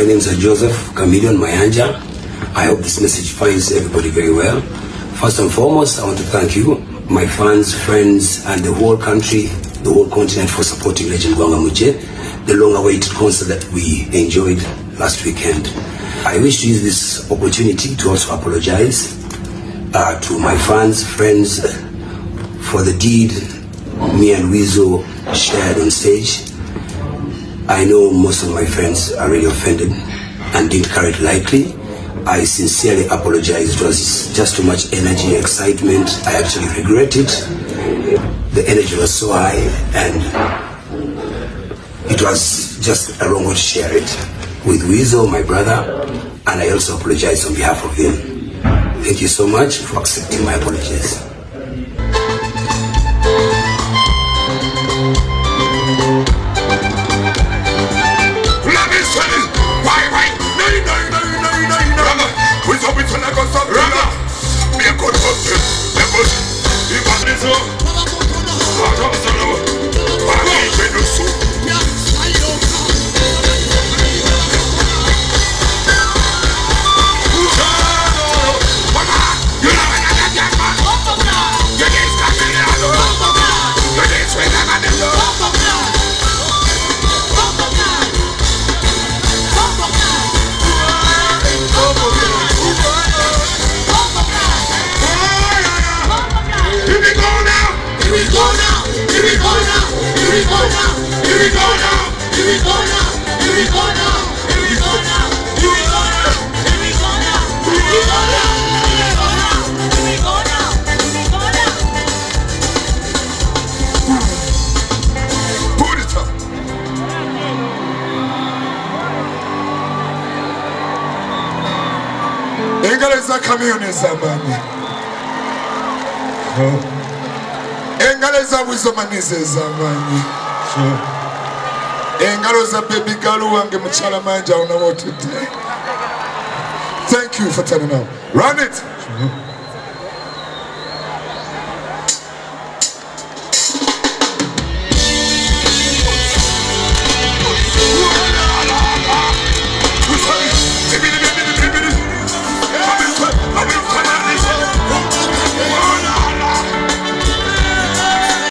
My name is Joseph Chameleone Mayanja. I hope this message finds everybody very well. First and foremost, I want to thank you, my fans, friends, and the whole country, the whole continent for supporting Legend Gwanga Mujje, the long-awaited concert that we enjoyed last weekend. I wish to use this opportunity to also apologize uh, to my fans, friends, for the deed me and Weasel shared on stage. I know most of my friends are really offended and didn't carry it lightly. I sincerely apologize. It was just too much energy, excitement. I actually regret it. The energy was so high and it was just a wrong way to share it with Weasel, my brother, and I also apologize on behalf of him. Thank you so much for accepting my apologies. engalo communism engalo ezabwizomaniza ez'amaanyi engalo za bebi galu wange mukyala manja onawotudde thank you for turning up run it. Sure.